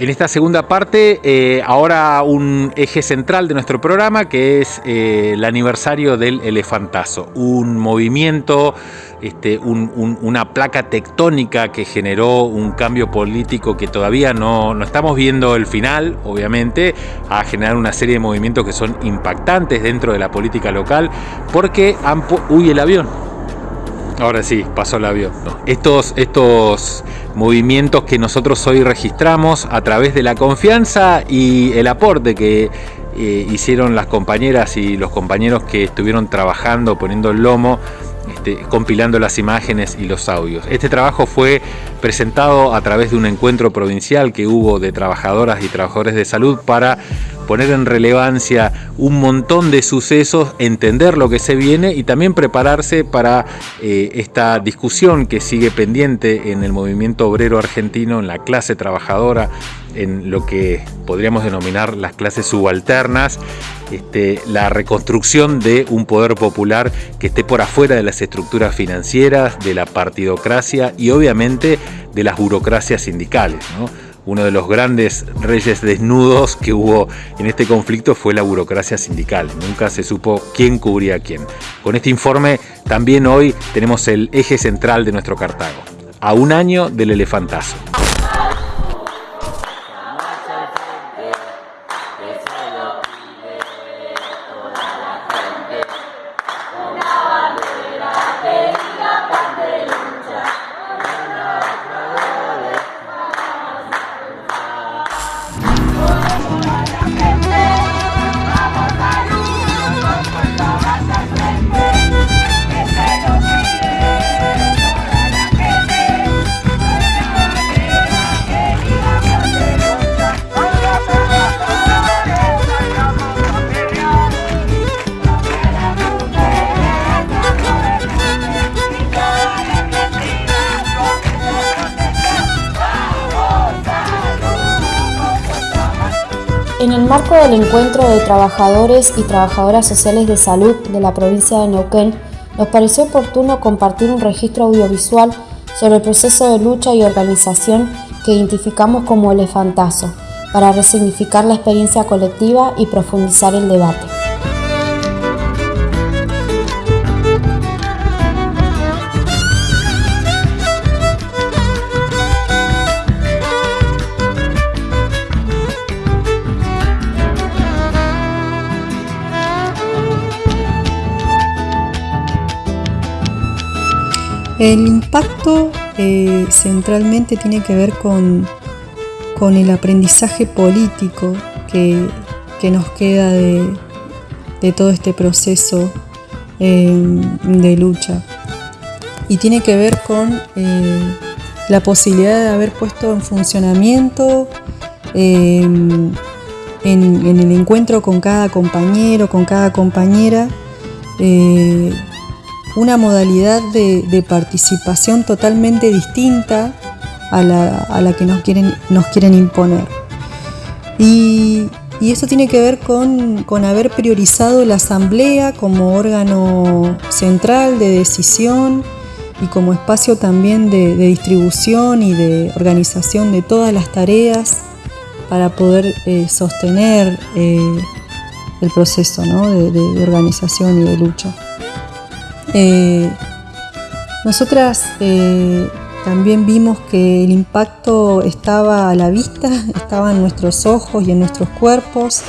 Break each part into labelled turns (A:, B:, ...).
A: En esta segunda parte, eh, ahora un eje central de nuestro programa que es eh, el aniversario del elefantazo, un movimiento, este, una placa tectónica que generó un cambio político que todavía no, no estamos viendo el final, obviamente, a generar una serie de movimientos que son impactantes dentro de la política local, porque han... El avión. Ahora sí, pasó el avión. Estos, estos movimientos que nosotros hoy registramos a través de la confianza y el aporte que eh, hicieron las compañeras y los compañeros que estuvieron trabajando, poniendo el lomo, este, compilando las imágenes y los audios. Este trabajo fue presentado a través de un encuentro provincial que hubo de trabajadoras y trabajadores de salud para poner en relevancia un montón de sucesos, entender lo que se viene y también prepararse para eh, esta discusión que sigue pendiente en el movimiento obrero argentino, en la clase trabajadora, en lo que podríamos denominar las clases subalternas, este, la reconstrucción de un poder popular que esté por afuera de las estructuras financieras, de la partidocracia y obviamente de las burocracias sindicales uno de los grandes reyes desnudos que hubo en este conflicto fue la burocracia sindical. Nunca se supo quién cubría a quién. Con este informe también hoy tenemos el eje central de nuestro Cartago. A un año del elefantazo.
B: Vamos En el marco del encuentro de trabajadores y trabajadoras sociales de salud de la provincia de Neuquén, nos pareció oportuno compartir un registro audiovisual sobre el proceso de lucha y organización que identificamos como elefantazo, para resignificar la experiencia colectiva y profundizar el debate.
C: El impacto eh, centralmente tiene que ver con, con el aprendizaje político que, nos queda de, todo este proceso eh, de lucha. Y tiene que ver con eh, la posibilidad de haber puesto en funcionamiento en, en, el encuentro con cada compañero, con cada compañera, una modalidad de, participación totalmente distinta a la, que nos quieren, nos quieren imponer. Y, eso tiene que ver con, haber priorizado la asamblea como órgano central de decisión y como espacio también de, distribución y de organización de todas las tareas para poder eh, sostener eh, el proceso de organización y de lucha. Eh, nosotras eh, también vimos que el impacto estaba a la vista, estaba en nuestros ojos y en nuestros cuerpos.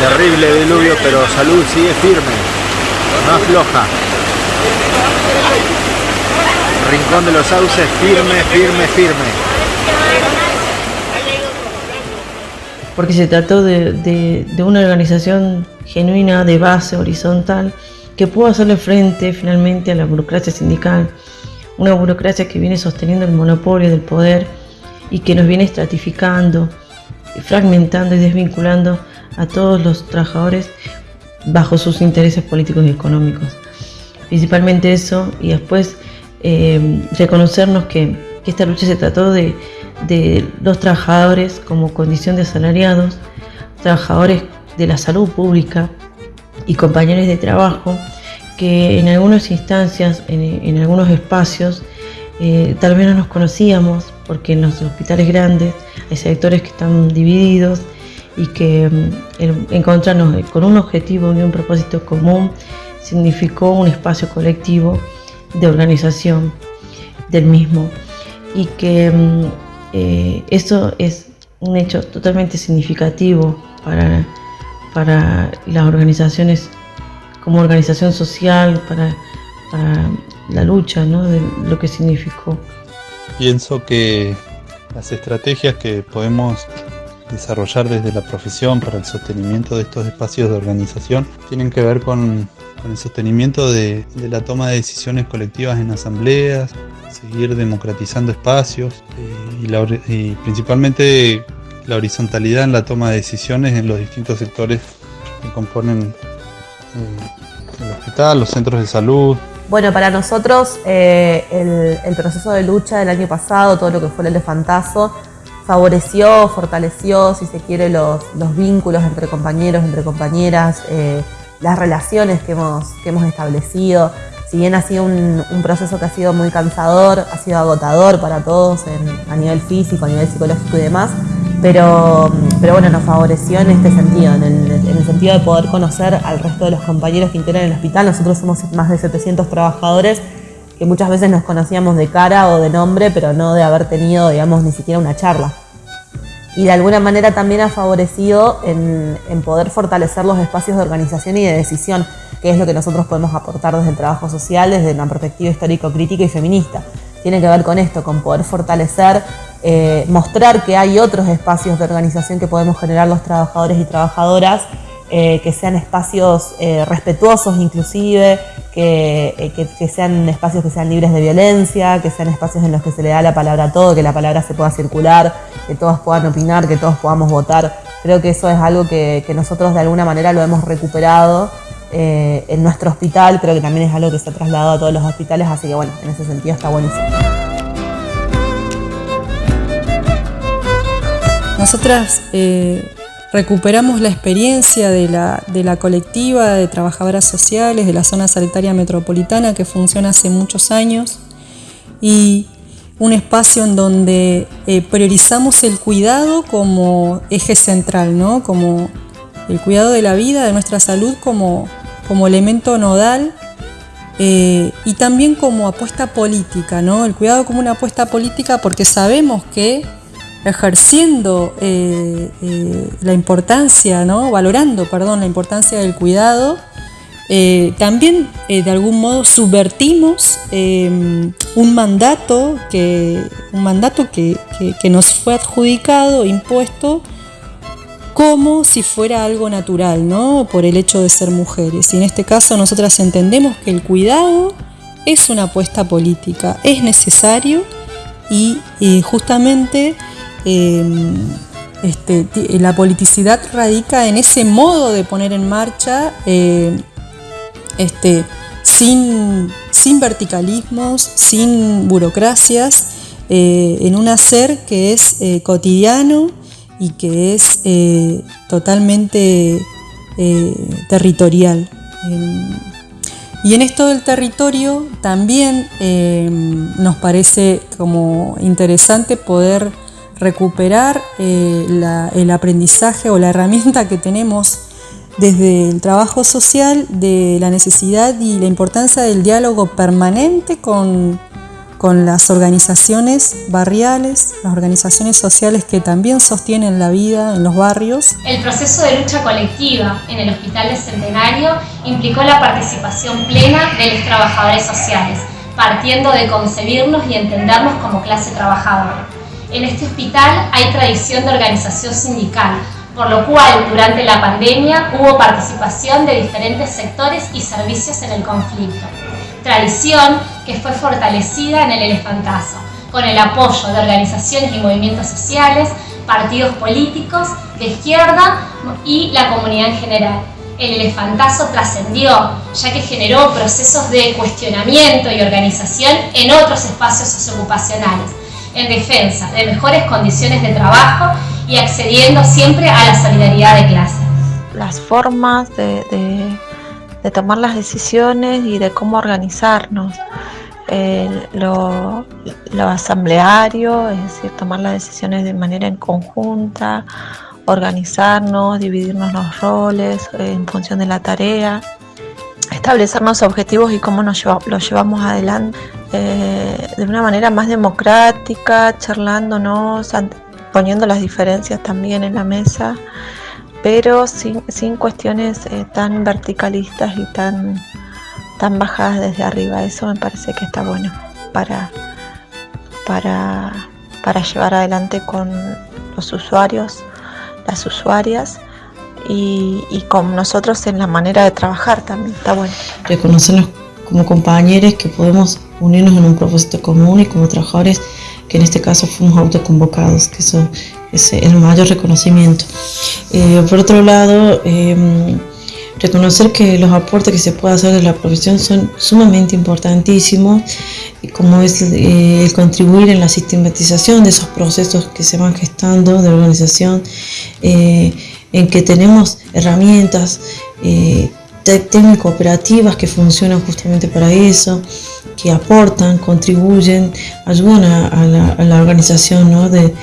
D: Terrible diluvio, pero salud sigue firme, no floja. Rincón de los Sauces, firme, firme, firme.
E: Porque se trató de, una organización genuina de base horizontal que pudo hacerle frente finalmente a la burocracia sindical, una burocracia que viene sosteniendo el monopolio del poder y que nos viene estratificando, fragmentando y desvinculando a todos los trabajadores bajo sus intereses políticos y económicos. Principalmente eso y después eh, reconocernos que esta lucha se trató de, de los trabajadores como condición de asalariados, trabajadores de la salud pública, y compañeros de trabajo que en algunas instancias, en, algunos espacios, eh, tal vez no nos conocíamos porque en los hospitales grandes hay sectores que están divididos y que mm, encontrarnos con un objetivo y un propósito común significó un espacio colectivo de organización del mismo y que mm, eh, eso es un hecho totalmente significativo para, para las organizaciones como organización social, para, la lucha ¿no? de lo que significó.
F: Pienso que las estrategias que podemos desarrollar desde la profesión para el sostenimiento de estos espacios de organización tienen que ver con con el sostenimiento de, la toma de decisiones colectivas en asambleas, seguir democratizando espacios eh, y, principalmente la horizontalidad en la toma de decisiones en los distintos sectores que componen eh, el hospital, los centros de salud.
G: Bueno, para nosotros eh, el, proceso de lucha del año pasado, todo lo que fue el elefantazo, favoreció, fortaleció, si se quiere, los, los vínculos entre compañeros, entre compañeras, las relaciones que hemos, que hemos establecido. Si bien ha sido un, proceso que ha sido muy cansador, ha sido agotador para todos a nivel físico, a nivel psicológico y demás, pero, pero bueno, nos favoreció en este sentido, en el, sentido de poder conocer al resto de los compañeros que integran el hospital. Nosotros somos más de 700 trabajadores que muchas veces nos conocíamos de cara o de nombre, pero no de haber tenido, digamos, ni siquiera una charla y de alguna manera también ha favorecido en, poder fortalecer los espacios de organización y de decisión, que es lo que nosotros podemos aportar desde el trabajo social, desde una perspectiva histórico-crítica y feminista. Tiene que ver con esto, con poder fortalecer, eh, mostrar que hay otros espacios de organización que podemos generar los trabajadores y trabajadoras eh, que sean espacios eh, respetuosos inclusive, eh, que, sean espacios que sean libres de violencia, que sean espacios en los que se le da la palabra a todo, que la palabra se pueda circular, que todos puedan opinar, que todos podamos votar. Creo que eso es algo que, nosotros de alguna manera lo hemos recuperado en nuestro hospital, creo que también es algo que se ha trasladado a todos los hospitales, así que bueno, en ese sentido está buenísimo.
C: Nosotras recuperamos la experiencia de la, colectiva de trabajadoras sociales de la zona sanitaria metropolitana que funciona hace muchos años y un espacio en donde eh, priorizamos el cuidado como eje central, ¿no? como el cuidado de la vida, de nuestra salud como, como elemento nodal eh, y también como apuesta política, ¿no? el cuidado como una apuesta política porque sabemos que ejerciendo eh, eh, la importancia, ¿no? valorando perdón, la importancia del cuidado, también de algún modo subvertimos un mandato, que, un mandato que, nos fue adjudicado, impuesto, como si fuera algo natural, ¿no? por el hecho de ser mujeres. Y en este caso nosotras entendemos que el cuidado es una apuesta política, es necesario y justamente Em, este, la politicidad radica en ese modo de poner en marcha em, este, sin, sin, verticalismos, sin burocracias, eh, en un hacer que es eh, cotidiano y que es eh, totalmente territorial. Em, y en esto del territorio también nos parece como interesante poder recuperar eh, el aprendizaje o la herramienta que tenemos desde el trabajo social de la necesidad y la importancia del diálogo permanente con, con las organizaciones barriales, las organizaciones sociales que también sostienen la vida en los barrios.
H: El proceso de lucha colectiva en el Hospital del Centenario implicó la participación plena de los trabajadores sociales, partiendo de concebirnos y entendernos como clase trabajadora. En este hospital hay tradición de organización sindical, por lo cual durante la pandemia hubo participación de diferentes sectores y servicios en el conflicto. Tradición que fue fortalecida en el elefantazo, con el apoyo de organizaciones y movimientos sociales, partidos políticos de izquierda y la comunidad en general. El elefantazo trascendió, ya que generó procesos de cuestionamiento y organización en otros espacios socioocupacionales, en defensa de mejores condiciones de trabajo y accediendo siempre a la solidaridad de clase.
I: Las formas de, de tomar las decisiones y de cómo organizarnos. lo, lo, asambleario, es decir, tomar las decisiones de manera en conjunta, organizarnos, dividirnos los roles eh, en función de la tarea, establecernos objetivos y cómo nos los llevamos adelante eh, de una manera más democrática, charlándonos, poniendo las diferencias también en la mesa, pero sin, sin cuestiones eh, tan verticalistas y tan, tan bajadas desde arriba. Eso me parece que está bueno para, para, para llevar adelante con los usuarios, las usuarias y, y, con nosotros en la manera de trabajar también. Está bueno.
E: Reconocernos como compañeros que podemos unirnos en un propósito común y como trabajadores que en este caso fuimos autoconvocados, que eso es el mayor reconocimiento. Eh, por otro lado, em, reconocer que los aportes que se puede hacer de la profesión son sumamente importantísimos, como es eh, el contribuir en la sistematización de esos procesos que se van gestando de organización, eh, en que tenemos herramientas técnico operativas que funcionan justamente para eso, que aportan, contribuyen, ayudan a, la, organización, ¿no? de,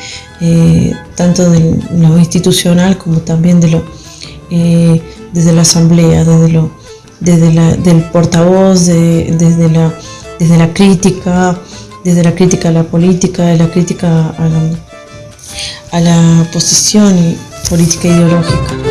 E: eh, tanto de lo institucional como también de lo, eh, desde la asamblea, desde, lo, desde la, del portavoz, desde, la, desde la crítica, desde la crítica a la política, de la crítica a la, a la posición política ideológica.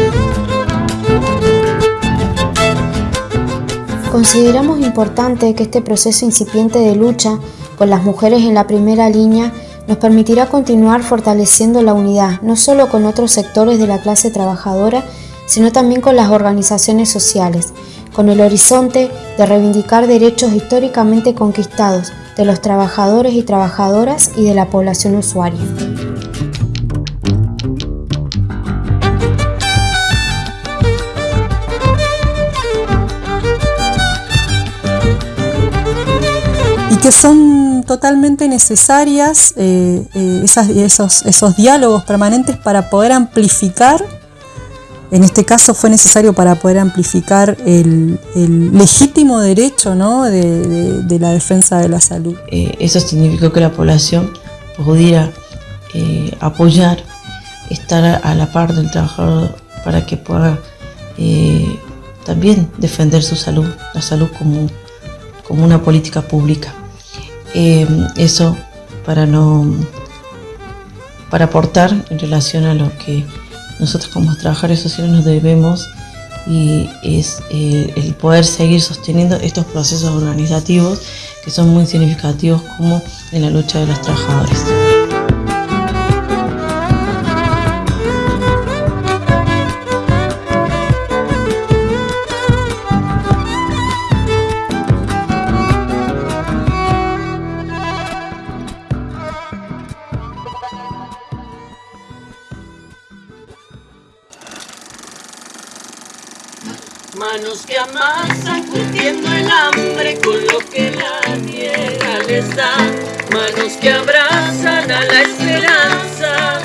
B: Consideramos importante que este proceso incipiente de lucha con las mujeres en la primera línea nos permitirá continuar fortaleciendo la unidad, no solo con otros sectores de la clase trabajadora, sino también con las organizaciones sociales, con el horizonte de reivindicar derechos históricamente conquistados de los trabajadores y trabajadoras y de la población usuaria.
C: Que son totalmente necesarias eh, eh, esos, esos diálogos permanentes para poder amplificar, en este caso fue necesario para poder amplificar el, legítimo derecho ¿no? de, la defensa de la salud.
E: Eh, eso significó que la población pudiera apoyar, estar a la par del trabajador para que pueda también defender su salud, la salud como una política pública. Eh, eso para no para aportar en relación a lo que nosotros como trabajadores sociales nos debemos y es eh, el poder seguir sosteniendo estos procesos organizativos que son muy significativos como en la lucha de los trabajadores.
J: Manos que abrazan a la esperanza